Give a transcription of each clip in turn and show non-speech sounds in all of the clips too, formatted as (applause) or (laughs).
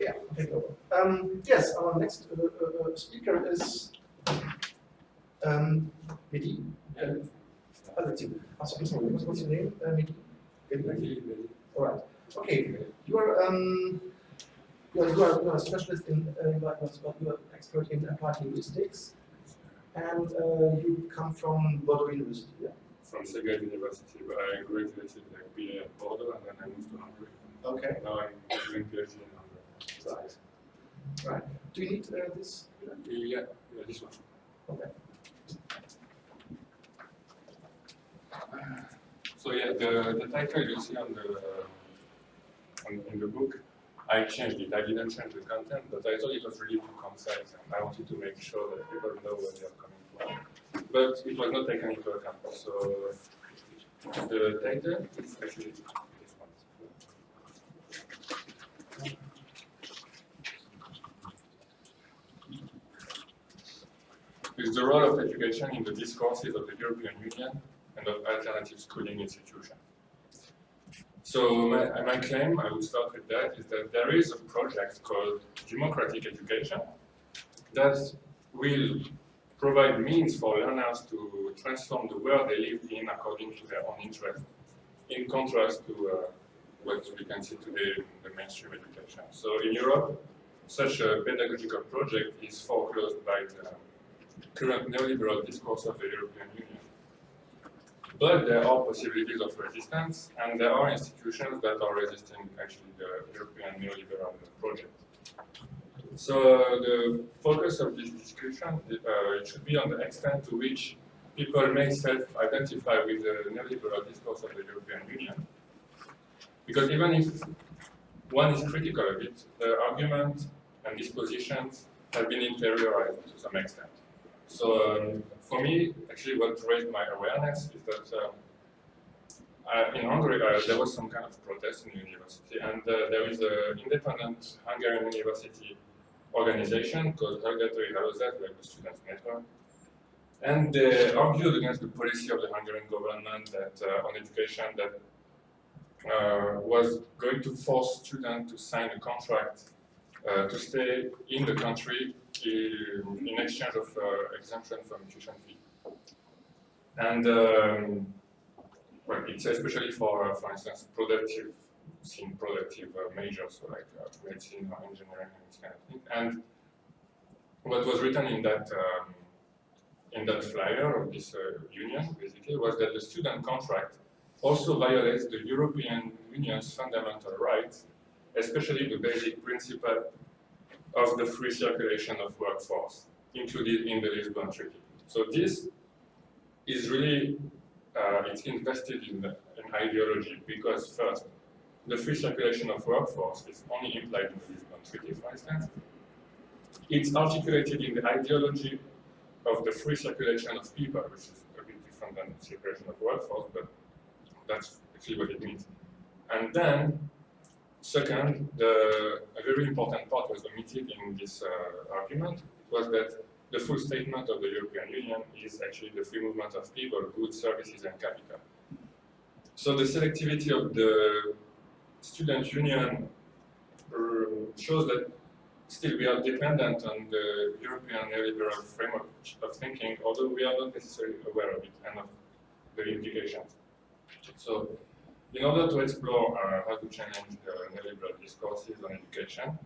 yeah, take over. Um, yes, our next uh, uh, uh speaker is um, Mehdi. Uh, that's you. Oh, sorry, sorry, what's your name, uh, Mehdi? Mehdi. All right. Okay, you are um, you are, you are, you are a specialist in uh, you, are, expert in applied linguistics, and uh, you come from Bordeaux University. Yeah? From Szeged University, but I graduated like BA at Bordeaux, and then I moved to Hungary. Okay. Now I'm doing PhD in Right. Right. Do you need uh, this? Yeah, yeah, this one. Okay. So yeah, the, the title you see on the on, in the book, I changed it. I didn't change the content, but I thought it was really too concise, and I wanted to make sure that people know where they are coming from. But it was not taken into account. So the title is actually this one. Is the role of education in the discourses of the European Union and of alternative schooling institutions. So my, my claim, I would start with that, is that there is a project called Democratic Education that will provide means for learners to transform the world they live in according to their own interests, in contrast to uh, what we can see today in the mainstream education. So in Europe, such a pedagogical project is foreclosed by the current neoliberal discourse of the European Union. But there are possibilities of resistance, and there are institutions that are resisting actually the European neoliberal project. So the focus of this discussion uh, should be on the extent to which people may self-identify with the neoliberal discourse of the European Union. Because even if one is critical of it, the argument and dispositions have been interiorized to some extent. So um, for me, actually what raised my awareness is that um, in Hungary uh, there was some kind of protest in the university and uh, there is an independent Hungarian university organization called Hallgatói Hálózat, like the Students' Network. And they argued against the policy of the Hungarian government that uh, on education that uh, was going to force students to sign a contract to stay in the country in, in exchange of uh, exemption from tuition fee. And um, well, it's especially for, uh, for instance, productive, seeing productive uh, majors, so like uh, medicine or engineering and this kind of thing. And what was written in that um, in that flyer of this uh, union, basically, was that the student contract also violates the European Union's fundamental rights, especially the basic principle of the free circulation of workforce included in the Lisbon Treaty. So this is really, uh, it's invested in, the, in ideology because first, the free circulation of workforce is only implied in the Lisbon Treaty, for instance. It's articulated in the ideology of the free circulation of people, which is a bit different than the circulation of workforce, but that's actually what it means. And then Second, the, a very important part was omitted in this uh, argument was that the full statement of the European Union is actually the free movement of people, goods, services, and capital. So the selectivity of the student union uh, shows that still we are dependent on the European neoliberal framework of thinking, although we are not necessarily aware of it and of the implications. So in order to explore uh, how to challenge neoliberal discourses on education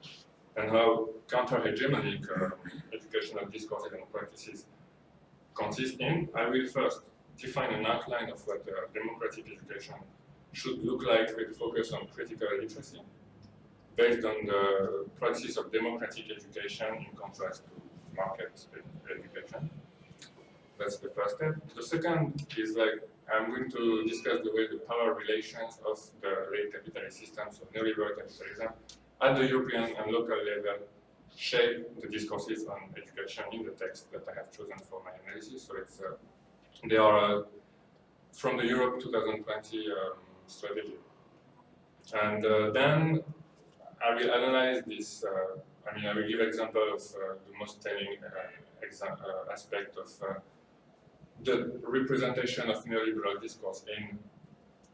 and how counter-hegemonic uh, educational discourses and practices consist in, I will first define an outline of what uh, democratic education should look like with focus on critical literacy, based on the practice of democratic education in contrast to market education. That's the first step. The second is like I'm going to discuss the way the power relations of the late capitalist systems of neoliberal capitalism at the European and local level shape the discourses on education in the text that I have chosen for my analysis. So it's uh, they are uh, from the Europe 2020 um, strategy. And uh, then I will analyze this, uh, I mean, I will give example of uh, the most telling uh, aspect of the representation of neoliberal discourse in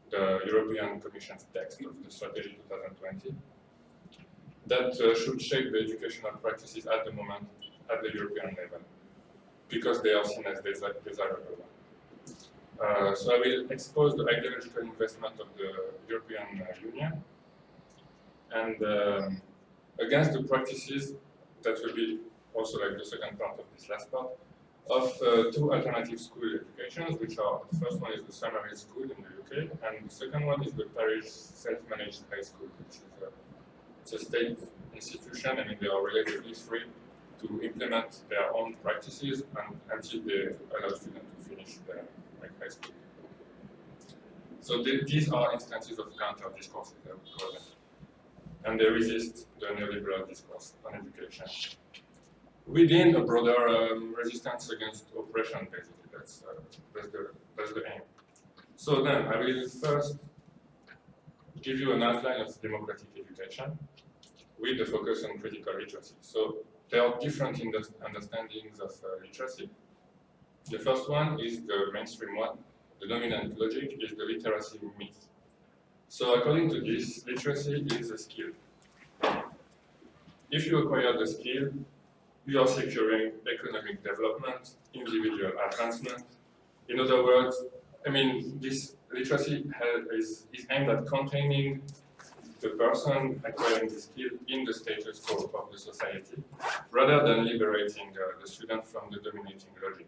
the European Commission's text of the strategy 2020. that uh, should shape the educational practices at the moment at the European level, because they are seen as desi desirable. Uh, so I will expose the ideological investment of the European uh, Union and um, against the practices that will be also like the second part of this last part of uh, two alternative school educations, which are the first one is the Summerhill School in the UK, and the second one is the Paris Self-Managed High School, which is a, it's a state institution. I mean, they are relatively free to implement their own practices and, until they allow students to finish their like, high school. So the, these are instances of counter discourses, I would call them. And they resist the neoliberal discourse on education within a broader um, resistance against oppression, basically. That's, uh, that's, the, that's the aim. So then, I will first give you an outline of democratic education with the focus on critical literacy. So there are different understandings of uh, literacy. The first one is the mainstream one. The dominant logic is the literacy myth. So according to this, literacy is a skill. If you acquire the skill, you are securing economic development, individual advancement. In other words, I mean, this literacy is, is aimed at containing the person acquiring the skill in the status quo of the society, rather than liberating uh, the student from the dominating logic.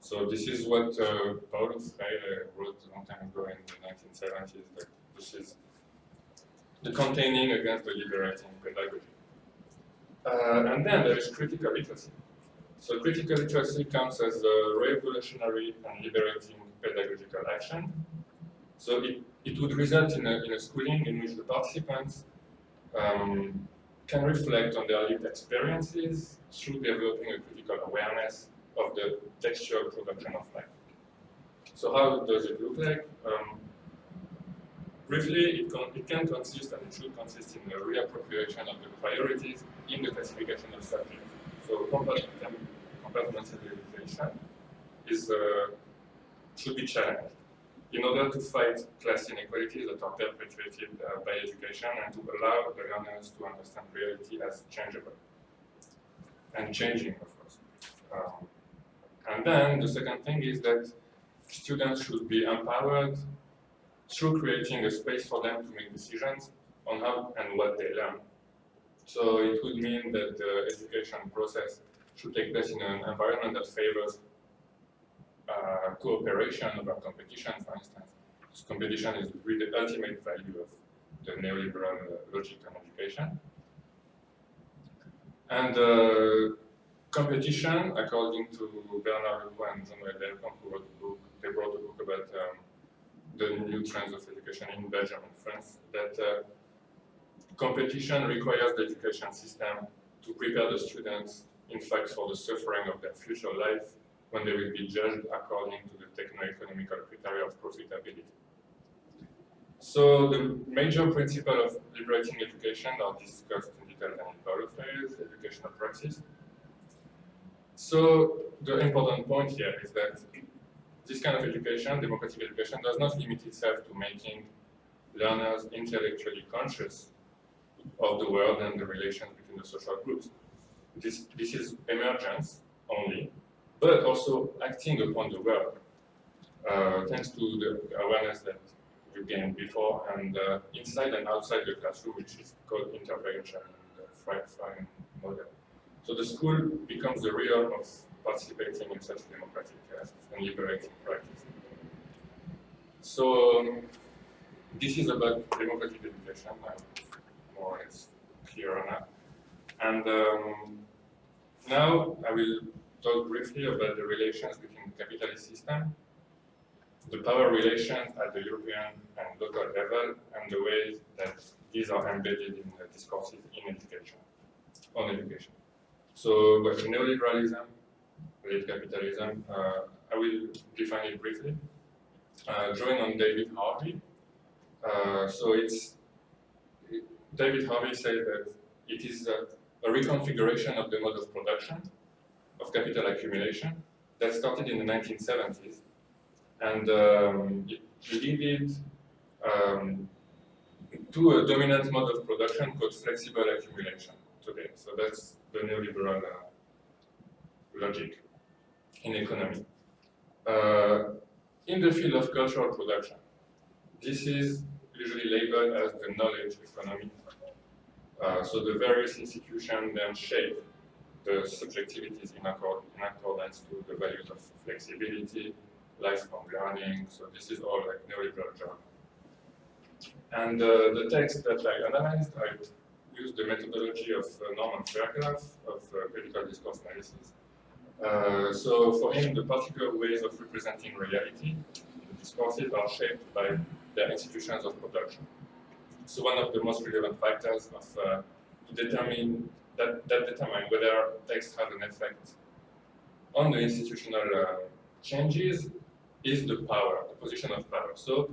So this is what uh, Paulo Freire wrote a long time ago in the 1970s, that this is the containing against the liberating pedagogy. Uh, and then there is critical literacy. So critical literacy comes as a revolutionary and liberating pedagogical action. So it, it would result in a, in a schooling in which the participants um, can reflect on their lived experiences through developing a critical awareness of the textual production of life. So how does it look like? Um, Briefly, it, it, can consist and it should consist in the reappropriation of the priorities in the classification of subjects. So compartmentalization is, uh, should be challenged in order to fight class inequalities that are perpetuated uh, by education and to allow the learners to understand reality as changeable and changing, of course. Um, and then the second thing is that students should be empowered through creating a space for them to make decisions on how and what they learn. So it would mean that the education process should take place in an environment that favors uh, cooperation over competition, for instance. Because competition is really the ultimate value of the neoliberal uh, logic on education. And uh, competition, according to Bernard Leroux and Jean-Noël Delcambre, who wrote a book, they wrote a book about um, the new trends of education in Belgium and France, that uh, competition requires the education system to prepare the students, in fact, for the suffering of their future life when they will be judged according to the techno-economical criteria of profitability. So the major principle of liberating education are discussed in detail in Paulo Freire's educational praxis. So the important point here is that this kind of education, democratic education, does not limit itself to making learners intellectually conscious of the world and the relations between the social groups. This, this is emergence only, but also acting upon the world, uh, thanks to the awareness that you gained before, and uh, inside and outside the classroom, which is called intervention and the Freire model. So the school becomes the realm of participating in such democratic uh, and liberating practice. So um, this is about democratic education, I'm more or less clear on that. And um, now I will talk briefly about the relations between the capitalist system, the power relations at the European and local level, and the ways that these are embedded in the discourses in education, on education. So, but neoliberalism late capitalism. Uh, I will define it briefly. Uh, drawing on David Harvey. Uh, so it's David Harvey said that it is a, a reconfiguration of the mode of production of capital accumulation that started in the 1970s. And um, it, it um, to a dominant mode of production called flexible accumulation today. So that's the neoliberal uh, logic in economy. Uh, in the field of cultural production, this is usually labeled as the knowledge economy. Uh, so the various institutions then shape the subjectivities in, accord, in accordance to the values of flexibility, lifelong learning. So this is all like neoliberal jargon. And uh, the text that I analyzed, I used the methodology of uh, Norman Fairclough of uh, critical discourse analysis. Uh, so for him, the particular ways of representing reality, the discourses are shaped by their institutions of production. So one of the most relevant factors of uh, to determine that, that determine whether text has an effect on the institutional uh, changes is the power, the position of power. So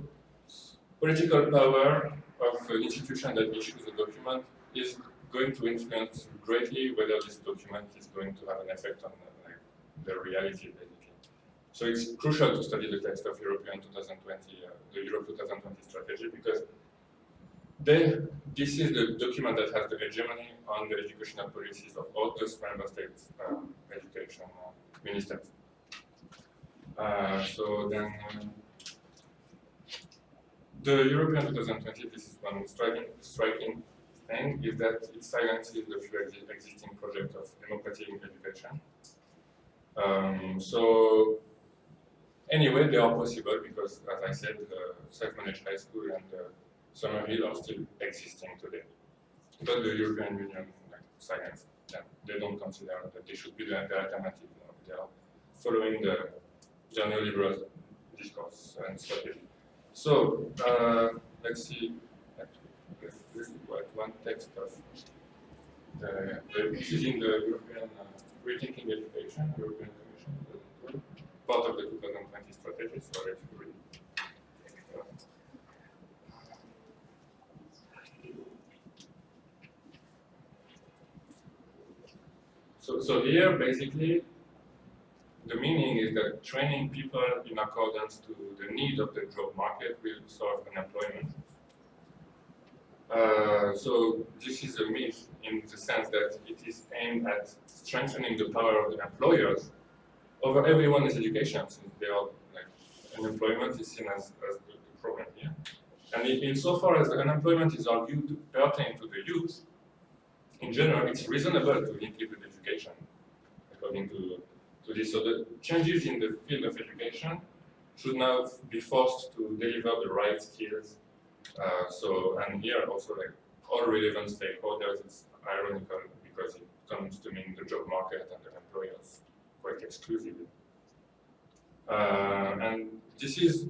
political power of an institution that issues a document is going to influence greatly whether this document is going to have an effect on uh, the reality, basically. So it's crucial to study the text of European 2020, uh, the Europe 2020 strategy, because they, this is the document that has the hegemony on the educational policies of all those member states um, education uh, ministers. Uh, so then, um, the European 2020, this is one striking, striking thing, is that it silences the existing projects of democratic education. Um, so, anyway, they are possible because, as I said, the self-managed high school and the Summerhill are still existing today. But the European Union like, science, they don't consider that they should be the, alternative. They are following the, the neoliberal discourse and strategy. So, uh, let's see, this is what one text of the, the, this is in the European uh, Rethinking Education, European Commission, part of the 2020 strategy, so read. So, so here, basically, the meaning is that training people in accordance to the need of the job market will solve unemployment. Uh, so this is a myth in the sense that it is aimed at strengthening the power of the employers over everyone's education, since they are like unemployment is seen as, as the, the problem here. And in, insofar as unemployment is argued to pertain to the youth, in general, it's reasonable to link it with education, according to to this. So the changes in the field of education should now be forced to deliver the right skills. Uh, so, and here also like all relevant stakeholders, it's ironical because it comes to mean the job market and the employers quite exclusively. Uh, and this is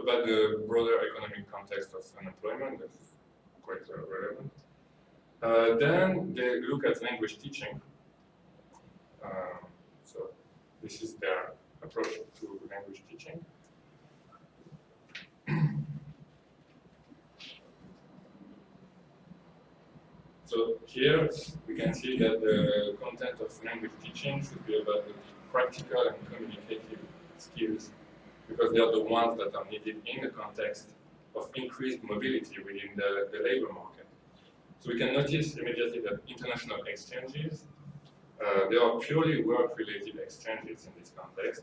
about the broader economic context of unemployment, that's quite uh, relevant. Uh, then they look at language teaching. Um, so this is their approach to language teaching. (clears throat) so here we can see that the content of language teaching should be about the practical and communicative skills because they are the ones that are needed in the context of increased mobility within the, the labor market. So we can notice immediately that international exchanges uh, they are purely work-related exchanges in this context,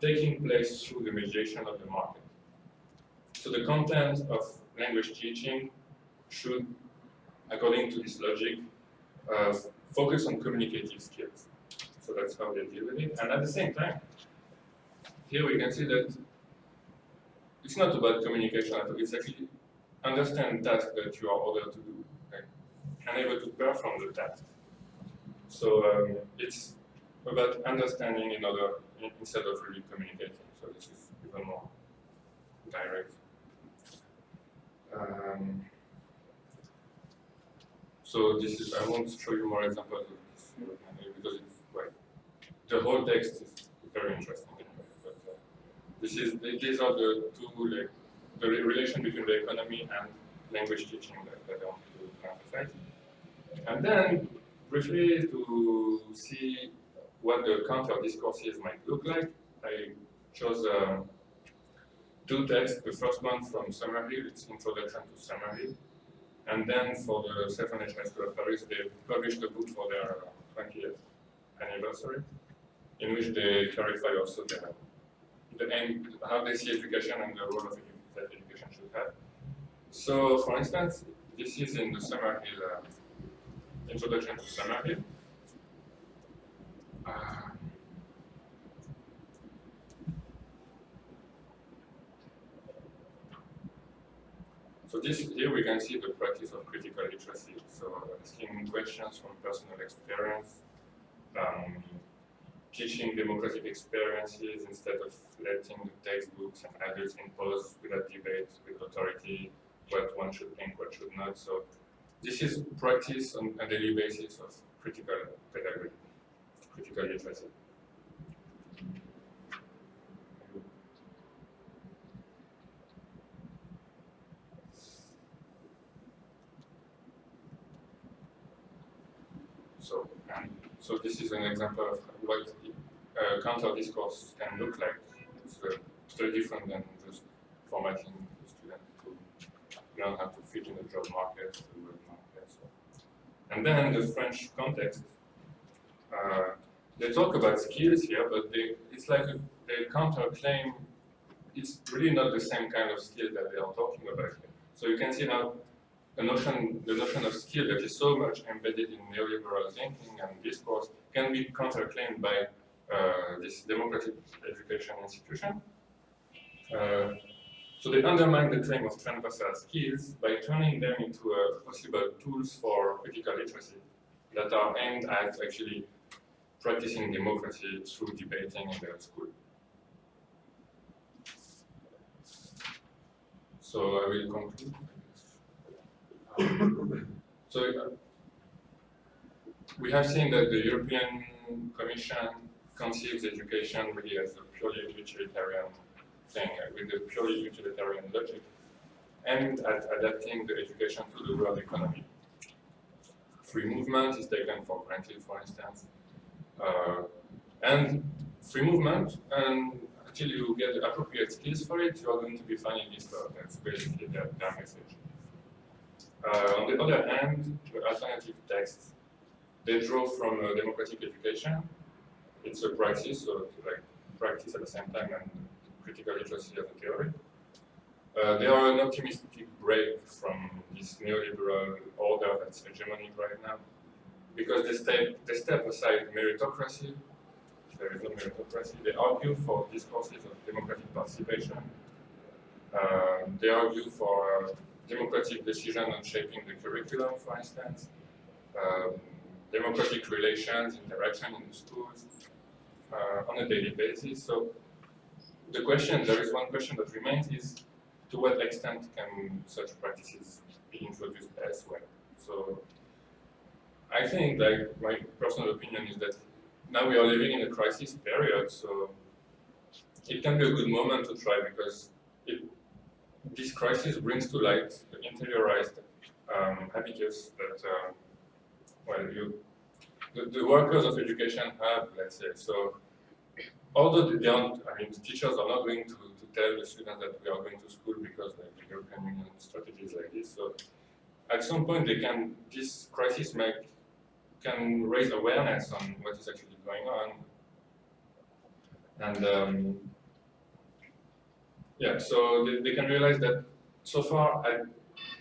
taking place through the mediation of the market. So the content of language teaching should, according to this logic, uh, focus on communicative skills. So that's how they deal with it. And at the same time, here we can see that it's not about communication at all, it's actually understand tasks that you are ordered to do okay? and able to perform the task. So um, it's about understanding in order instead of really communicating. So this is even more direct. Um, so this is I won't show you more examples of this because it's the whole text is very interesting. But uh, this is these are the two like the relation between the economy and language teaching that, that I want to emphasize. And then briefly to see what the counter discourses might look like, I chose um, two texts. The first one from Summerhill, it's Introduction to Summerhill. And then for the National School of Paris, they published a book for their 20th anniversary, in which they clarify also the, the end, how they see education and the role of that education should have. So, for instance, this is in the Summer Summerhill, uh, Introduction to Summerhill. Uh, So this here we can see the practice of critical literacy. So asking questions from personal experience, um, teaching democratic experiences instead of letting the textbooks and adults impose without debate with authority what one should think, what should not. So this is practice on a daily basis of critical pedagogy, critical literacy. So, um, so this is an example of what uh, counter discourse can look like. It's uh, different than just formatting the student to learn how to fit in the job market, the work market. So. And then the French context, uh, they talk about skills here, but they, it's like a, they counterclaim it's really not the same kind of skill that they are talking about here. So you can see how the notion, the notion of skill that is so much embedded in neoliberal thinking and discourse can be counterclaimed by uh, this democratic education institution. Uh, so they undermine the claim of transversal skills by turning them into uh, possible tools for critical literacy that are aimed at actually practicing democracy through debating in the school. So I will conclude so uh, we have seen that the European Commission conceives education really as a purely utilitarian thing, uh, with a purely utilitarian logic, and at adapting the education to the world economy. Free movement is taken for granted, for instance. Uh, and free movement, and until you get the appropriate skills for it, you are going to be fine in this world. That's basically their, their message. Uh, on the other hand, the alternative texts, they draw from uh, democratic education. It's a practice, so like practice at the same time and critical literacy as a theory. Uh, they are an optimistic break from this neoliberal order that's hegemonic right now, because they step, they step aside meritocracy, there is no meritocracy, they argue for discourses of democratic participation, uh, they argue for democratic decision on shaping the curriculum, for instance, um, democratic relations, interaction in the schools uh, on a daily basis. So the question, there is one question that remains is, to what extent can such practices be introduced elsewhere? So I think, like, my personal opinion is that now we are living in a crisis period, so it can be a good moment to try because it this crisis brings to light the interiorized um, that, um, well, you, the, the, workers of education have, let's say. So, although they aren't, I mean, the teachers are not going to, to tell the students that we are going to school because like, the European Union strategies like this. So, at some point, they can, this crisis make, can raise awareness on what is actually going on. And um, yeah, so they, they can realize that so far I,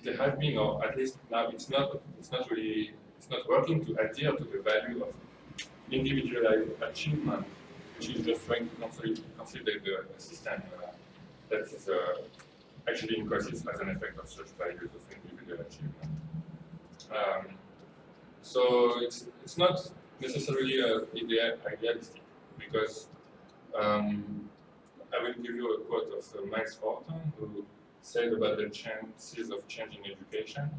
they have been, or at least now it's not, it's not really, it's not working to adhere to the value of individualized achievement, which is just trying to consolidate the, the system uh, that is uh, actually in crisis as an effect of such values of individual achievement. Um, so it's it's not necessarily uh, idealistic because um, I will give you a quote of uh, Max Horton, who said about the chances of changing education,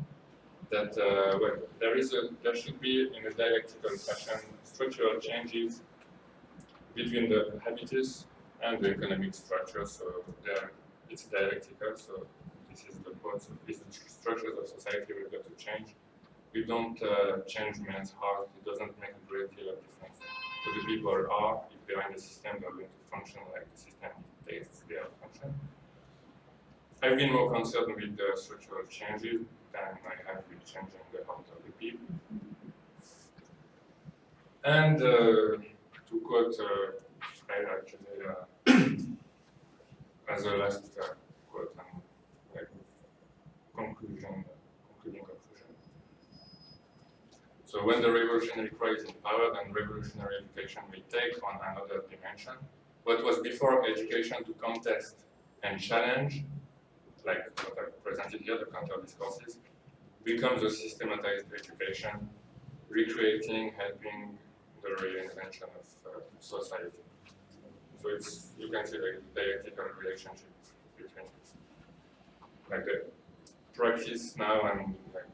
that uh, well, there is a, there should be in a dialectical fashion structural changes between the habitus and the economic structure. So there, it's dialectical. So this is the quote. So these structures of society we've got to change. We don't uh, change men's heart. It doesn't make a great deal of difference. So the people are, they are in the system, they're going to function like the system takes their function. I've been more concerned with the structural changes than I have with changing the heart of the people. And uh, to quote uh, actually (coughs) uh, as a last uh, quote and So when the revolutionary cry is in power, then revolutionary education will take on another dimension. What was before education to contest and challenge, like what I presented here, the counter discourses, becomes a systematized education, recreating, helping the reinvention of uh, society. So it's, you can see the dialectical relationship between like the practice now and like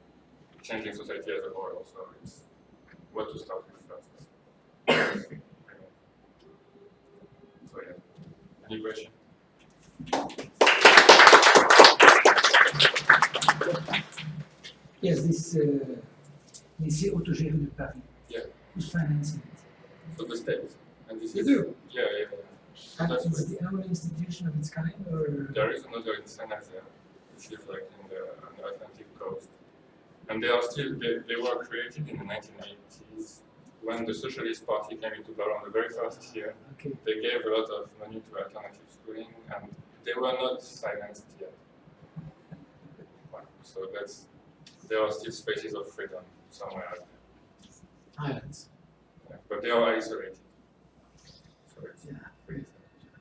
changing society as a whole also it's what to start with first. so yeah. Any question? Yes, this is uh, lycée autogéré de Paris. Yeah. Who's financing it? So the state. And this You is do? yeah, yeah, yeah. And it's the only institution of its kind, or? There is another in Saint-Nazaire, which is like in the, on the Atlantic coast. And they are still, they, they were created in the 1980s when the Socialist Party came into power on the very first year. Okay. They gave a lot of money to alternative schooling and they were not silenced yet. Well, So that's, there are still spaces of freedom somewhere out there. Islands. Yeah, But they are isolated. So Yeah. pretty sad.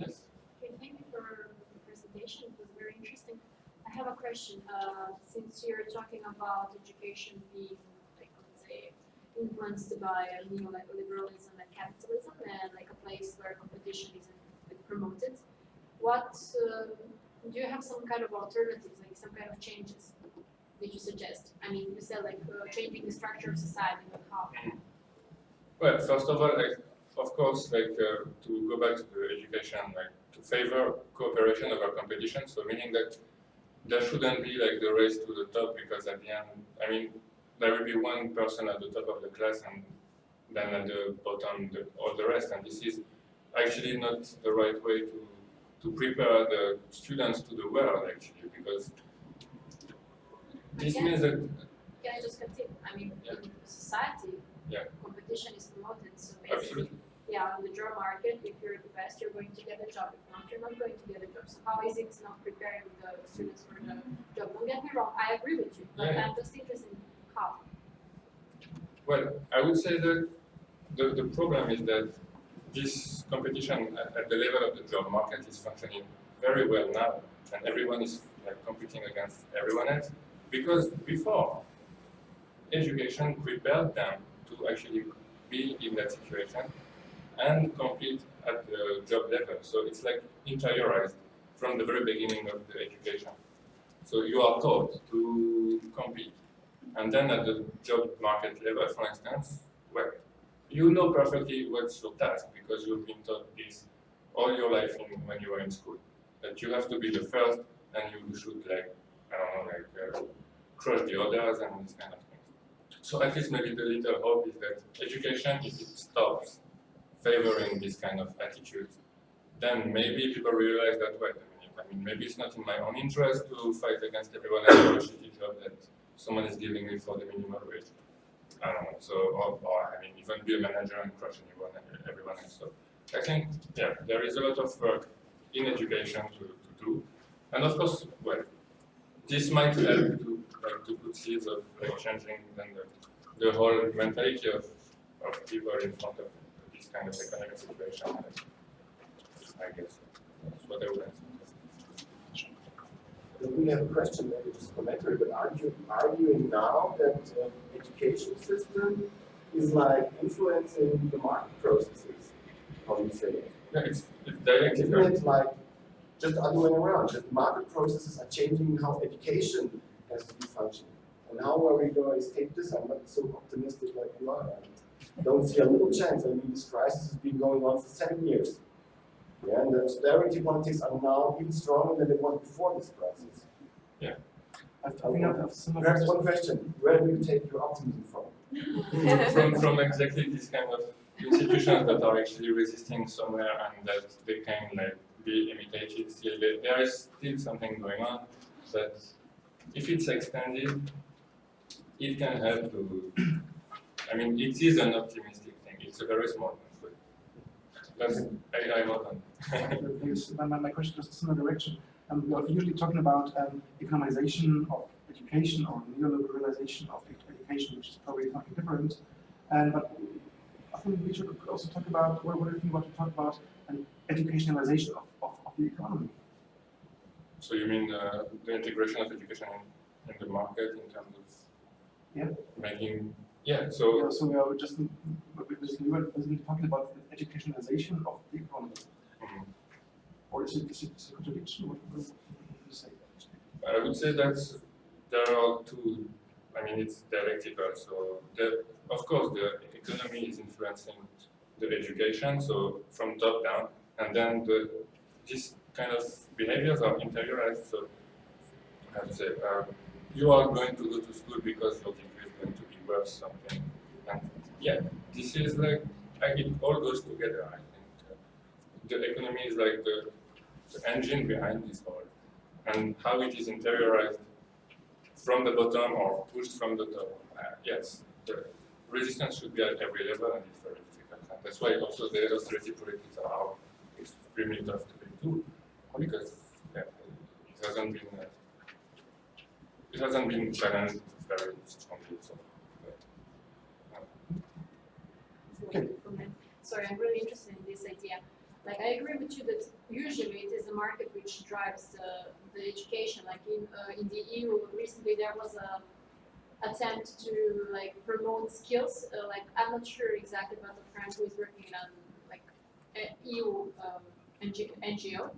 Yes? Okay, thank you for the presentation, it was very interesting. I have a question, uh, since you're talking about education being, like, let's say, influenced by uh, neoliberalism and capitalism, and like a place where competition isn't promoted, what, um, do you have some kind of alternatives, like some kind of changes that you suggest? I mean, you said like uh, changing the structure of society, but how? Well, first of all, like, of course, like, uh, to go back to the education, like, to favor cooperation over competition, so meaning that there shouldn't be like the race to the top because at the end, I mean, there will be one person at the top of the class and then at the bottom, the, all the rest, and this is actually not the right way to, to prepare the students to the world, actually, because this Yeah. means that, Can I just continue? I mean, Yeah. in society, Yeah. competition is promoted, so basically, absolutely, yeah, on the job market, if you're the best, you're going to get a job. If not, you're not going to get a job. So how is it not preparing the students for the job? Don't get me wrong, I agree with you, but Yeah. I'm just interested in how. Well, I would say that the, the problem is that this competition at, at the level of the job market is functioning very well now, and everyone is like competing against everyone else. Because before, education prepared them to actually be in that situation and compete at the job level. So it's like interiorized from the very beginning of the education. So you are taught to compete. And then at the job market level, for instance, well, you know perfectly what's your task because you've been taught this all your life in, when you were in school. That you have to be the first and you should like, I don't know, like uh, crush the others and this kind of things. So at least maybe the little hope is that education, if it stops favoring this kind of attitude, then maybe people realize that, wait I mean, maybe it's not in my own interest to fight against everyone else for a shitty job that someone is giving me for the minimum wage. I don't know, so, or, or I mean, even be a manager and crush anyone, everyone else. So I think, yeah, there is a lot of work in education to, to do. And of course, well, this might help to, to put seeds of like, changing then the, the whole mentality of, of people in front of kind of economic situation. I guess that's what I would answer. We have a question, maybe just commentary, but aren't you arguing now that uh, education system is like influencing the market processes? How do you say it? Yeah, it's, it's Isn't dialectical. it like just the other way around, that market processes are changing how education has to be functioning? And how are we going to escape this? I'm not so optimistic like you are. I don't see a little chance. I mean, this crisis has been going on for seven years. Yeah, and the austerity politics are now even stronger than they were before this crisis. Yeah. I think I have some of Perhaps one question, where do you take your optimism from? (laughs) from, from exactly this kind of institutions that are actually resisting somewhere and that they can like be imitated still. There there is still something going on, but if it's extended, it can help to. I mean, it is an optimistic thing. It's a very small one, but I, I on. my, (laughs) my, question goes in a similar direction. Um, we are usually talking about um, economization of education or neoliberalization of education, which is probably something different. And but I think we should could also talk about what, what do you think about to talk about an educationalization of, of, of the economy? So you mean uh, the integration of education in, in the market in terms of Yeah. making yeah. So So, so we are just we were basically talking about the educationalization of the economy, mm, or is it, is it a contradiction? What would you say? I would say that there are two. I mean, it's dialectical. So the, of course, the economy is influencing the education. So from top down, and then the this kind of behaviors are interiorized. So how to say, um, you are going to go to school because your degree is going to be worth something. And yeah, this is like, it all goes together. I think the economy is like the, the engine behind this all, and how it is interiorized from the bottom or pushed from the top. Uh, yes, the resistance should be at every level, and it's very difficult. And that's why also the austerity politics are extremely tough to do because yeah, it hasn't been uh, it hasn't been challenged very strongly. So, uh, Okay. Sorry, I'm really interested in this idea. Like, I agree with you that usually it is the market which drives the, the education. Like in, uh, in the EU, recently there was a attempt to like promote skills. Uh, like, I'm not sure exactly about the friend who is working on like EU um, NGO.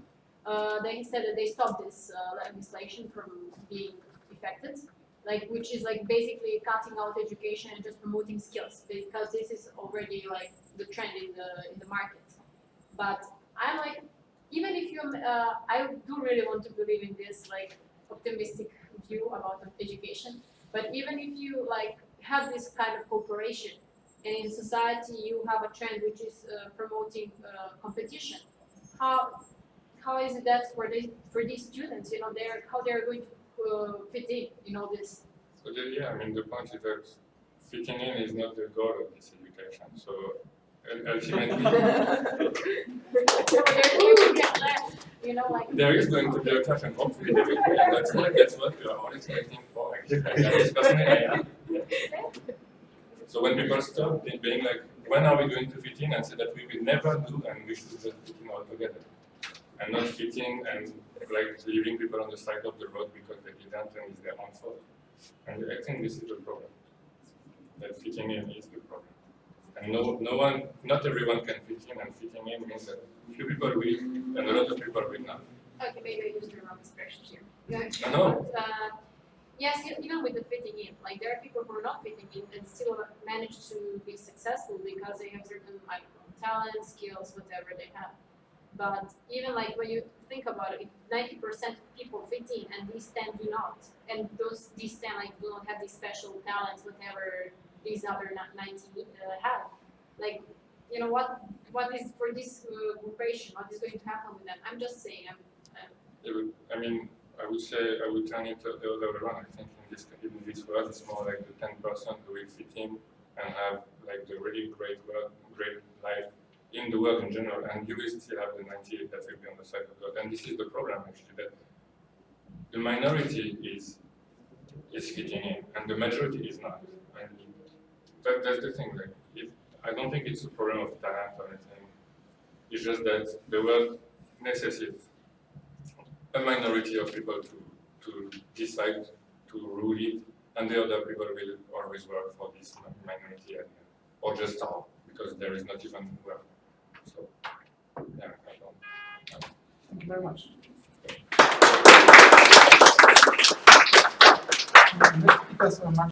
Uh, they said that they stopped this uh, legislation from being effected like which is like basically cutting out education and just promoting skills because this is already like the trend in the in the market. But i'm like even if you uh, i do really want to believe in this like optimistic view about education but even if you like have this kind of cooperation and in society you have a trend which is uh, promoting uh, competition how how is it that for the, for these students you know they're how they're going to Uh, fit in in all this so the, yeah, I mean the point is that fitting in is not the goal of this education. So ul- ultimately, (laughs) (laughs) you know, like. there is going to be a clash, and hopefully there will be, and that's what that's what we are all expecting for. Actually, At least personally, I am. So when people stop be- being like, when are we going to fit in, and say that we will never do, and we should just fit in all together, and not fit in and like leaving people on the side of the road because they didn't and it's their own fault. And I think this is the problem. That fitting in is the problem. And no, no one, not everyone can fit in, and fitting in means that few people will, and a lot of people will not. Okay, maybe I used the wrong expression here. Know. But, uh, yes, even with the fitting in, like there are people who are not fitting in and still manage to be successful because they have certain like talents, skills, whatever they have. But even like when you think about it, ninety percent of people fit in and these ten do not. And those these ten like do not have these special talents, whatever these other ninety uh, have. Like, you know what what is for this uh, groupation, what is going to happen with them? I'm just saying, I'm It would, I mean, I would say, I would turn it the other way around. I think in this, in this world, it's more like the ten percent who will fit in and have like the really great work, great life in the world in general, and you will still have the ninety-eight that will be on the side of God. And this is the problem actually, that the minority is is fitting in, and the majority is not. And that, that's the thing. Like, if, I don't think it's a problem of talent or anything. It's just that the world necessitates a minority of people to, to decide to rule it, and the other people will always work for this minority or just starve because there is not even work. So. Thank you very much.